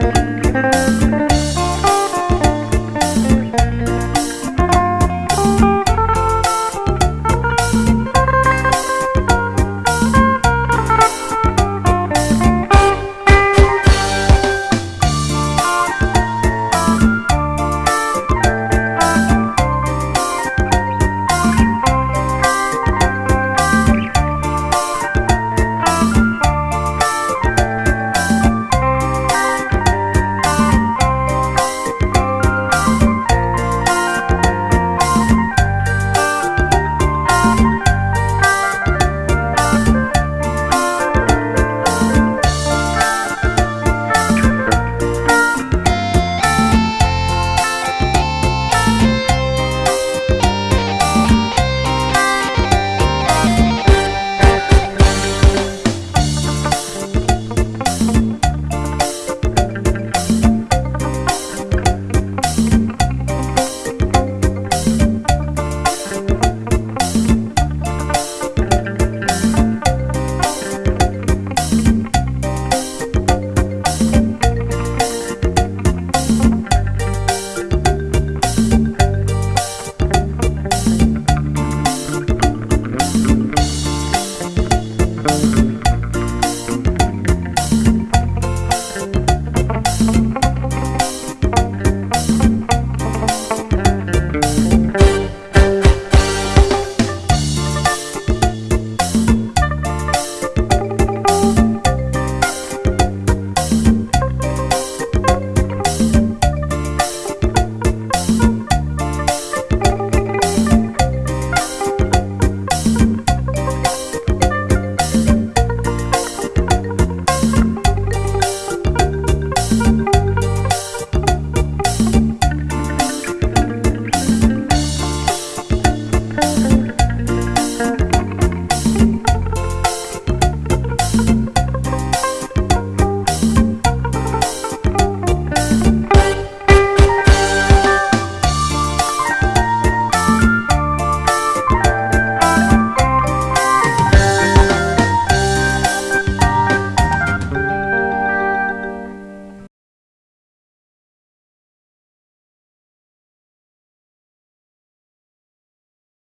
Música